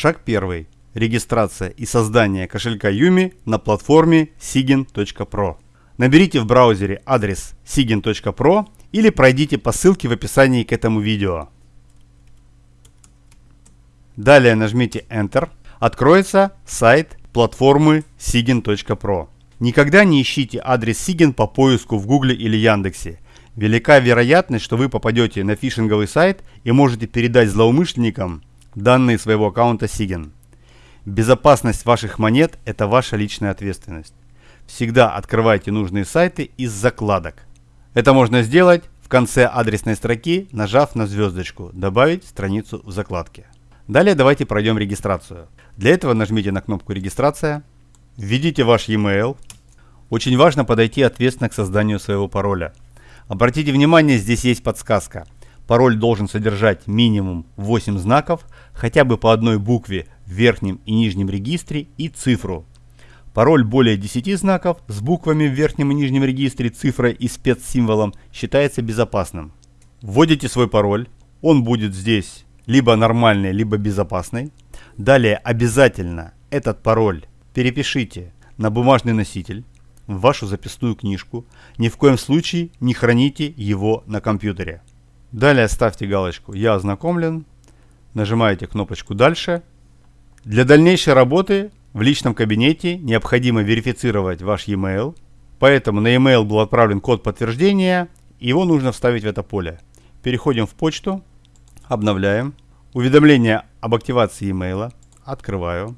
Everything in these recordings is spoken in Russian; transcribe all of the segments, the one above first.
Шаг первый. Регистрация и создание кошелька Юми на платформе sigin.pro. Наберите в браузере адрес sigin.pro или пройдите по ссылке в описании к этому видео. Далее нажмите Enter. Откроется сайт платформы sigin.pro. Никогда не ищите адрес Sigin по поиску в Гугле или Яндексе. Велика вероятность, что вы попадете на фишинговый сайт и можете передать злоумышленникам данные своего аккаунта Sigin. Безопасность ваших монет – это ваша личная ответственность. Всегда открывайте нужные сайты из закладок. Это можно сделать в конце адресной строки, нажав на звездочку «Добавить страницу в закладке». Далее давайте пройдем регистрацию. Для этого нажмите на кнопку «Регистрация», введите ваш e-mail. Очень важно подойти ответственно к созданию своего пароля. Обратите внимание, здесь есть подсказка. Пароль должен содержать минимум 8 знаков, хотя бы по одной букве в верхнем и нижнем регистре и цифру. Пароль более 10 знаков с буквами в верхнем и нижнем регистре, цифрой и спецсимволом считается безопасным. Вводите свой пароль, он будет здесь либо нормальный, либо безопасный. Далее обязательно этот пароль перепишите на бумажный носитель, в вашу записную книжку. Ни в коем случае не храните его на компьютере. Далее ставьте галочку «Я ознакомлен», нажимаете кнопочку «Дальше». Для дальнейшей работы в личном кабинете необходимо верифицировать ваш e-mail, поэтому на e-mail был отправлен код подтверждения, его нужно вставить в это поле. Переходим в почту, обновляем. Уведомление об активации e-mail, открываю.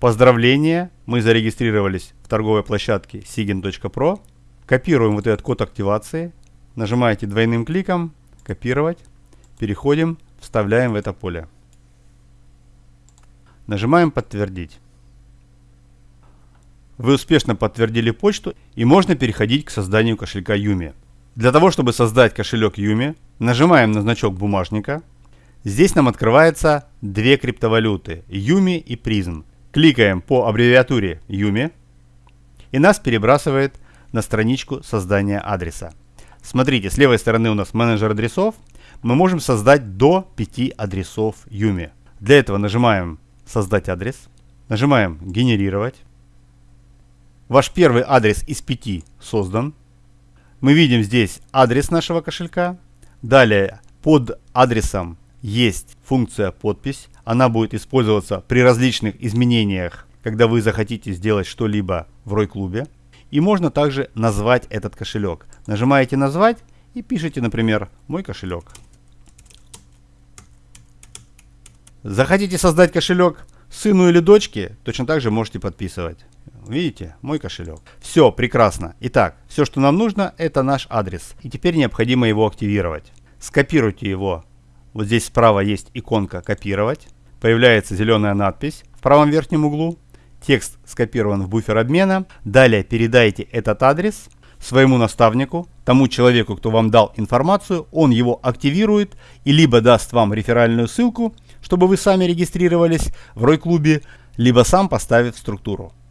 Поздравления, мы зарегистрировались в торговой площадке sigin.pro. Копируем вот этот код активации, нажимаете двойным кликом «Копировать», переходим, вставляем в это поле. Нажимаем «Подтвердить». Вы успешно подтвердили почту и можно переходить к созданию кошелька Юми. Для того, чтобы создать кошелек Юми, нажимаем на значок бумажника. Здесь нам открывается две криптовалюты – Юми и Призм. Кликаем по аббревиатуре Юми и нас перебрасывает на страничку создания адреса. Смотрите, с левой стороны у нас менеджер адресов. Мы можем создать до 5 адресов Юми. Для этого нажимаем «Создать адрес», нажимаем «Генерировать». Ваш первый адрес из 5 создан. Мы видим здесь адрес нашего кошелька. Далее под адресом есть функция подпись. Она будет использоваться при различных изменениях, когда вы захотите сделать что-либо в Рой-клубе. И можно также назвать этот кошелек. Нажимаете «Назвать» и пишите, например, «Мой кошелек». Захотите создать кошелек сыну или дочке, точно так же можете подписывать. Видите, мой кошелек. Все, прекрасно. Итак, все, что нам нужно, это наш адрес. И теперь необходимо его активировать. Скопируйте его вот здесь справа есть иконка «Копировать». Появляется зеленая надпись в правом верхнем углу. Текст скопирован в буфер обмена. Далее передайте этот адрес своему наставнику, тому человеку, кто вам дал информацию, он его активирует и либо даст вам реферальную ссылку, чтобы вы сами регистрировались в Рой-клубе, либо сам поставит структуру.